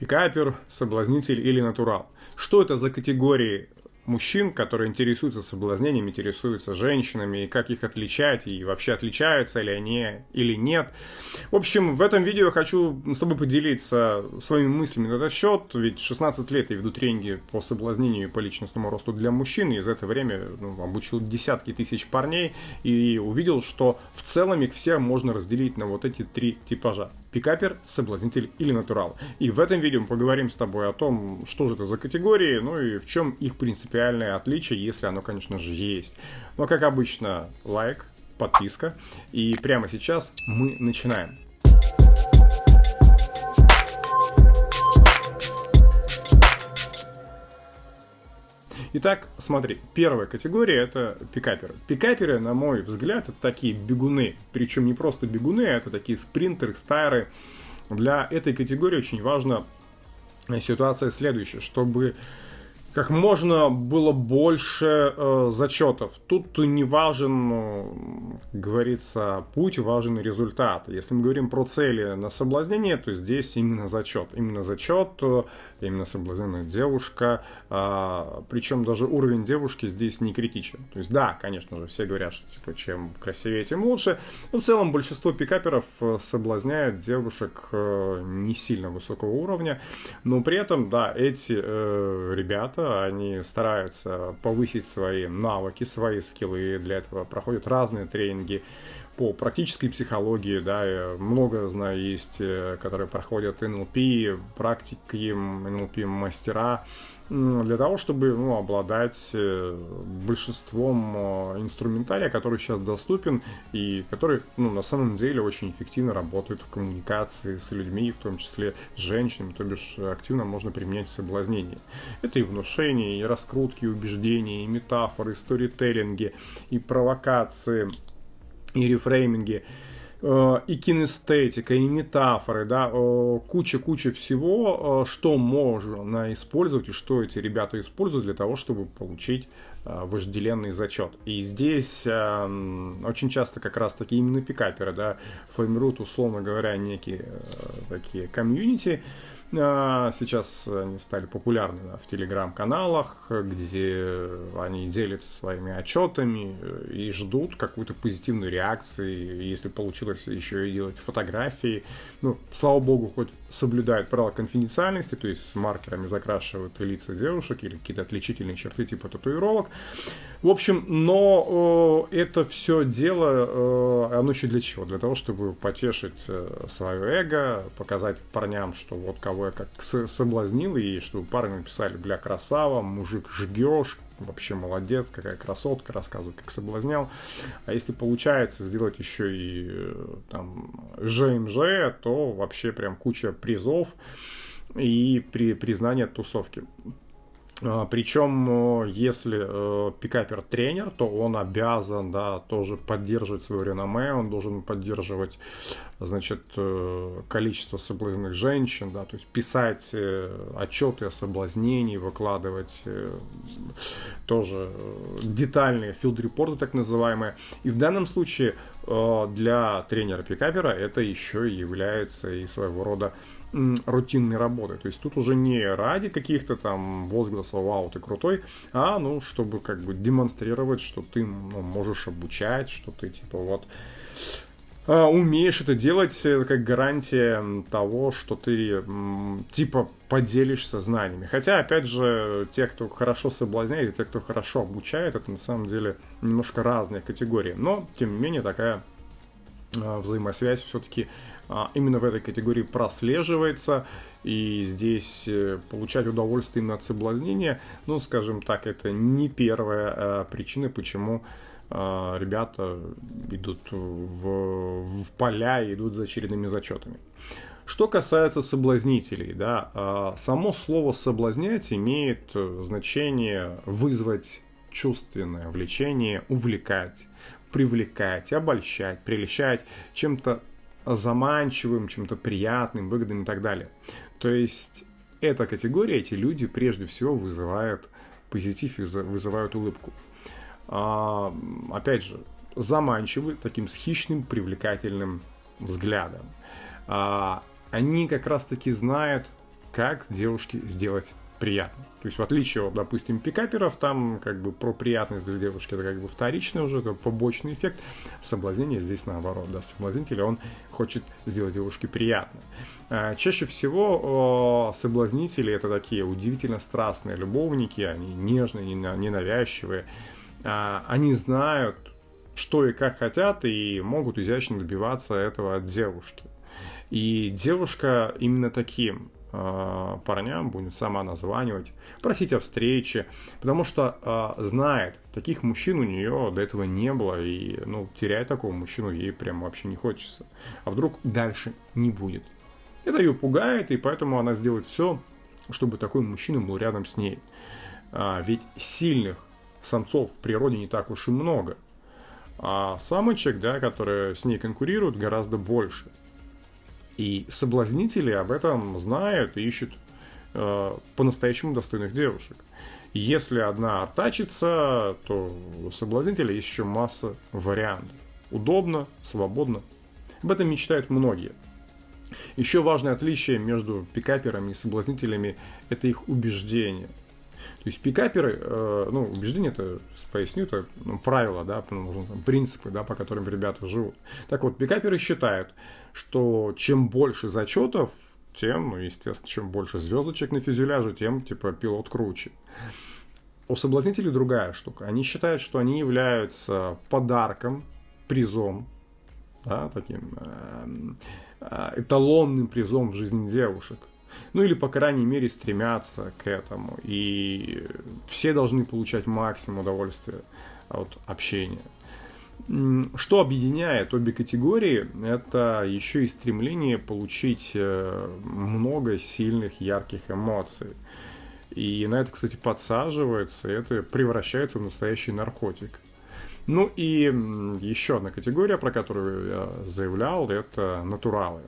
Пикапер, соблазнитель или натурал. Что это за категории мужчин, которые интересуются соблазнением, интересуются женщинами, и как их отличать, и вообще отличаются ли они или нет. В общем, в этом видео я хочу с тобой поделиться своими мыслями на этот счет, ведь 16 лет я веду тренинги по соблазнению и по личностному росту для мужчин, и за это время ну, обучил десятки тысяч парней, и увидел, что в целом их все можно разделить на вот эти три типажа пикапер, соблазнитель или натурал. И в этом видео мы поговорим с тобой о том, что же это за категории, ну и в чем их принципиальное отличие, если оно, конечно же, есть. Но, как обычно, лайк, подписка. И прямо сейчас мы начинаем. Итак, смотри, первая категория это пикаперы. Пикаперы, на мой взгляд, это такие бегуны. Причем не просто бегуны, а это такие спринтеры, стайры. Для этой категории очень важна ситуация следующая, чтобы как можно было больше э, зачетов. Тут не важен, э, как говорится, путь, важен результат. Если мы говорим про цели на соблазнение, то здесь именно зачет. Именно зачет, э, именно соблазненная девушка. Э, причем даже уровень девушки здесь не критичен. То есть да, конечно же, все говорят, что типа, чем красивее, тем лучше. Но в целом большинство пикаперов э, соблазняют девушек э, не сильно высокого уровня. Но при этом, да, эти э, ребята, ребята, они стараются повысить свои навыки, свои скиллы, для этого проходят разные тренинги по практической психологии, да, много, знаю, есть, э, которые проходят НЛП, практики НЛП мастера, для того, чтобы ну, обладать э, большинством э, инструментария, который сейчас доступен и который ну, на самом деле очень эффективно работает в коммуникации с людьми, в том числе с женщинами, то бишь активно можно применять в. Это и внушение, и раскрутки убеждений, и метафоры, и сторителлинги, и провокации, и рефрейминги. Э, и кинестетика, и метафоры, да, куча-куча всего, э, что можно использовать и что эти ребята используют для того, чтобы получить э, вожделенный зачет. И здесь очень часто как раз таки именно пикаперы, да, формируют, условно говоря, некие такие комьюнити, сейчас они стали популярны в телеграм-каналах, где они делятся своими отчетами и ждут какую-то позитивную реакцию. Если получилось еще и делать фотографии, ну, слава богу, хоть соблюдают правила конфиденциальности, то есть маркерами закрашивают лица девушек или какие-то отличительные черты типа татуировок. В общем, но э, это все дело, э, оно еще для чего? Для того, чтобы потешить э, свое эго, показать парням, что вот кого я как соблазнил, и чтобы парни написали, бля, красава, мужик жгешь, вообще молодец, какая красотка, рассказывает, как соблазнял. А если получается сделать еще и э, там ЖМЖ, то вообще прям куча призов и при, признание тусовки. А, Причем, если э, пикапер тренер, то он обязан, да, тоже поддерживать свое реноме, он должен поддерживать, значит, э, количество соблазненных женщин, да, то есть писать э, отчеты о соблазнении, выкладывать э, тоже э, детальные филд-репорты, так называемые. И в данном случае э, для тренера пикапера это еще является и своего рода рутинной работы. То есть тут уже не ради каких-то там возгласов «Вау, ты крутой», а ну, чтобы как бы демонстрировать, что ты ну, можешь обучать, что ты типа вот умеешь это делать, это как гарантия того, что ты типа поделишься знаниями. Хотя, опять же, те, кто хорошо соблазняет, и те, кто хорошо обучает, это на самом деле немножко разные категории. Но, тем не менее, такая а, взаимосвязь все-таки а, именно в этой категории прослеживается. И здесь э, получать удовольствие именно от соблазнения, ну, скажем так, это не первая а, причина, почему а, ребята идут в, в поля и идут за очередными зачетами. Что касается соблазнителей, да, само слово соблазнять имеет э, значение вызвать чувственное влечение, увлекать, привлекать, обольщать, прельщать чем-то заманчивым, чем-то приятным, выгодным и так далее. То есть эта категория, эти люди прежде всего вызывают позитив и вызывают улыбку. А, опять же, заманчивы таким с хищным, привлекательным взглядом. А, они как раз таки знают, как девушке сделать приятно. То есть в отличие от, допустим, пикаперов, там как бы про приятность для девушки это как бы вторичный уже, это побочный эффект. Соблазнение здесь наоборот, да, соблазнитель, он хочет сделать девушке приятно. А, чаще всего соблазнители это такие удивительно страстные любовники, они нежные, ненавязчивые, они знают, что и как хотят, и могут изящно добиваться этого от девушки. И девушка именно таким э, парням будет сама названивать, просить о встрече, потому что э, знает, таких мужчин у нее до этого не было, и ну, терять такого мужчину ей прям вообще не хочется. А вдруг дальше не будет. Это ее пугает, и поэтому она сделает все, чтобы такой мужчина был рядом с ней. А, ведь сильных самцов в природе не так уж и много. А самочек, да, которые с ней конкурируют, гораздо больше. И соблазнители об этом знают и ищут э, по-настоящему достойных девушек. Если одна артачится, то у соблазнителя есть еще масса вариантов. Удобно, свободно. Об этом мечтают многие. Еще важное отличие между пикаперами и соблазнителями – это их убеждение. То есть пикаперы, э, ну, убеждение это, поясню, это ну, правила, да, нужно, там, принципы, да, по которым ребята живут. Так вот, пикаперы считают, что чем больше зачетов, тем, ну, естественно, чем больше звездочек на фюзеляже, тем, типа, пилот круче. У соблазнителей другая штука. Они считают, что они являются подарком, призом, да, таким э, э, эталонным призом в жизни девушек. Ну или, по крайней мере, стремятся к этому. И все должны получать максимум удовольствия от общения. Что объединяет обе категории, это еще и стремление получить э, много сильных, ярких эмоций. И на это, кстати, подсаживается, и это превращается в настоящий наркотик. Ну и еще одна категория, про которую я заявлял, это натуралы.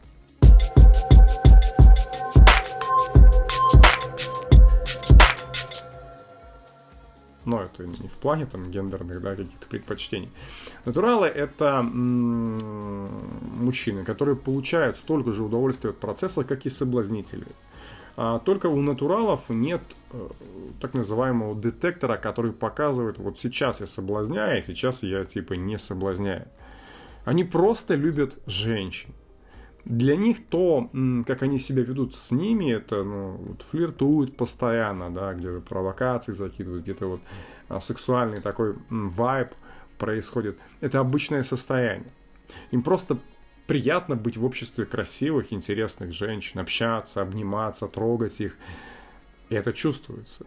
Но это не в плане там гендерных, да, каких-то предпочтений. Натуралы — это мужчины, которые получают столько же удовольствия от процесса, как и соблазнители. А только у натуралов нет э, так называемого детектора, который показывает, вот сейчас я соблазняю, а сейчас я типа не соблазняю. Они просто любят женщин для них то, как они себя ведут с ними, это ну, вот, флиртуют постоянно, да, где-то провокации закидывают, где-то вот а, сексуальный такой вайб происходит. Это обычное состояние. Им просто приятно быть в обществе красивых, интересных женщин, общаться, обниматься, трогать их. И это чувствуется.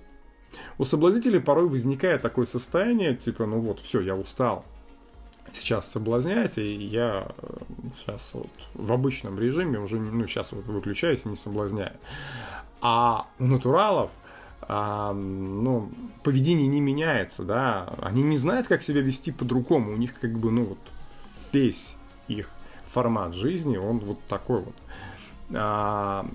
У соблазнителей порой возникает такое состояние, типа, ну вот, все, я устал, сейчас соблазняете, и я сейчас э, вот в обычном режиме уже, ну, сейчас вот выключаюсь и не соблазняю. А у натуралов, а, ну, поведение не меняется, да, они не знают, как себя вести по-другому, у них как бы, ну, вот весь их формат жизни, он вот такой вот. А,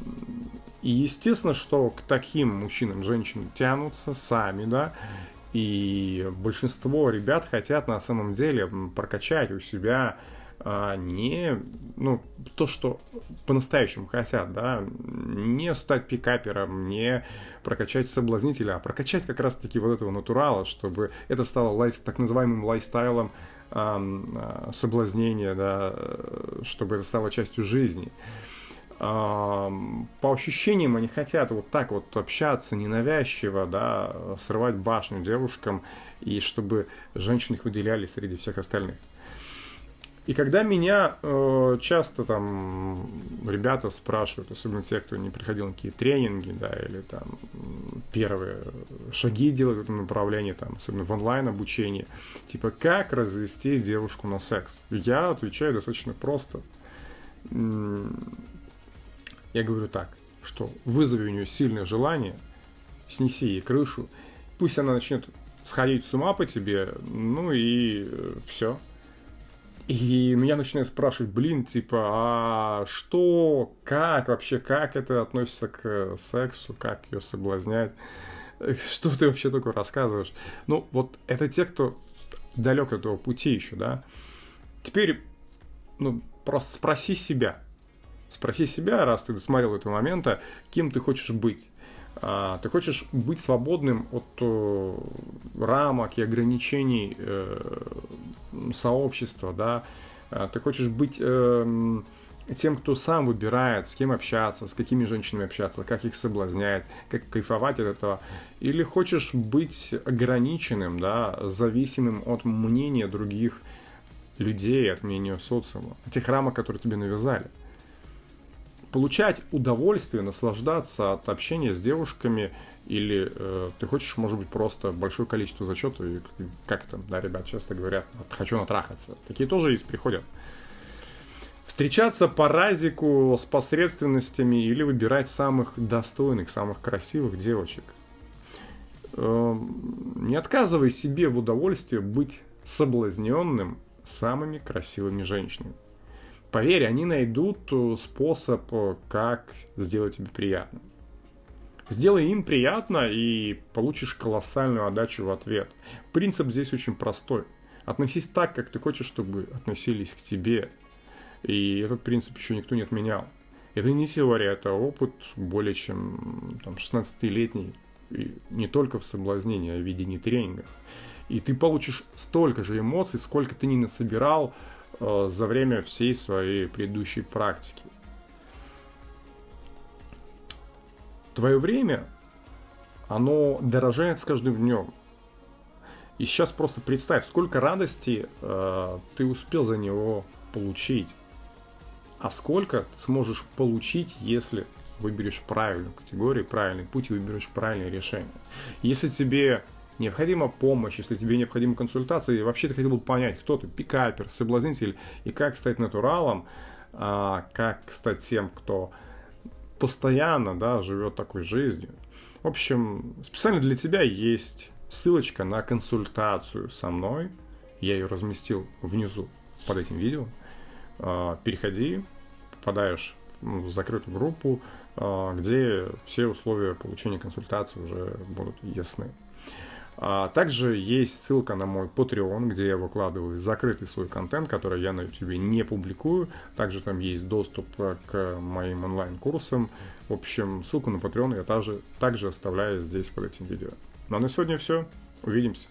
и естественно, что к таким мужчинам женщины тянутся сами, да, и большинство ребят хотят на самом деле прокачать у себя а, не ну, то, что по-настоящему хотят, да, не стать пикапером, не прокачать соблазнителя, а прокачать как раз-таки вот этого натурала, чтобы это стало лайф, так называемым лайфстайлом э, соблазнения, да, чтобы это стало частью жизни по ощущениям они хотят вот так вот общаться ненавязчиво, да, срывать башню девушкам, и чтобы женщины их выделяли среди всех остальных. И когда меня э, часто там ребята спрашивают, особенно те, кто не приходил на какие тренинги, да, или там первые шаги делают в этом направлении, там, особенно в онлайн обучении, типа, как развести девушку на секс? Я отвечаю достаточно просто я говорю так, что вызови у нее сильное желание, снеси ей крышу, пусть она начнет сходить с ума по тебе, ну и э, все. И меня начинают спрашивать, блин, типа, а что, как вообще, как это относится к сексу, как ее соблазнять, что ты вообще такое рассказываешь? Ну, вот это те, кто далек от этого пути еще, да. Теперь, ну, просто спроси себя, Спроси себя, раз ты досмотрел этого момента, кем ты хочешь быть. А, ты хочешь быть свободным от э, рамок и ограничений э, сообщества, да? А, ты хочешь быть эм, тем, кто сам выбирает, с кем общаться, с какими женщинами общаться, как их соблазнять, как кайфовать от этого. Или хочешь быть ограниченным, да, зависимым от мнения других людей, от мнения социума, от тех рамок, которые тебе навязали получать удовольствие, наслаждаться от общения с девушками, или э, ты хочешь, может быть, просто большое количество зачетов, и как там, да, ребят часто говорят, хочу натрахаться. Такие тоже есть, приходят. Встречаться по разику с посредственностями или выбирать самых достойных, самых красивых девочек. Э, не отказывай себе в удовольствии быть соблазненным самыми красивыми женщинами. Поверь, они найдут э, способ, э, как сделать тебе приятно. Сделай им приятно и получишь колоссальную отдачу в ответ. Принцип здесь очень простой. Относись так, как ты хочешь, чтобы относились к тебе. И этот принцип еще никто не отменял. Это не теория, это опыт более чем там, 16-летний. И не только в соблазнении, а в ведении тренингов. И ты получишь столько же эмоций, сколько ты не насобирал за время всей своей предыдущей практики. Твое время, оно дорожает с каждым днем. И сейчас просто представь, сколько радости э, ты успел за него получить. А сколько ты сможешь получить, если выберешь правильную категорию, правильный путь и выберешь правильное решение. Если тебе необходима помощь, если тебе необходима консультация, и вообще ты хотел бы понять, кто ты, пикапер, соблазнитель, и как стать натуралом, а, как стать тем, кто постоянно да, живет такой жизнью. В общем, специально для тебя есть ссылочка на консультацию со мной. Я ее разместил внизу под этим видео. А, переходи, попадаешь в закрытую группу, а, где все условия получения консультации уже будут ясны. А также есть ссылка на мой Patreon, где я выкладываю закрытый свой контент, который я на YouTube не публикую. Также там есть доступ к моим онлайн-курсам. В общем, ссылку на Patreon я также, также оставляю здесь под этим видео. Ну а на сегодня все. Увидимся.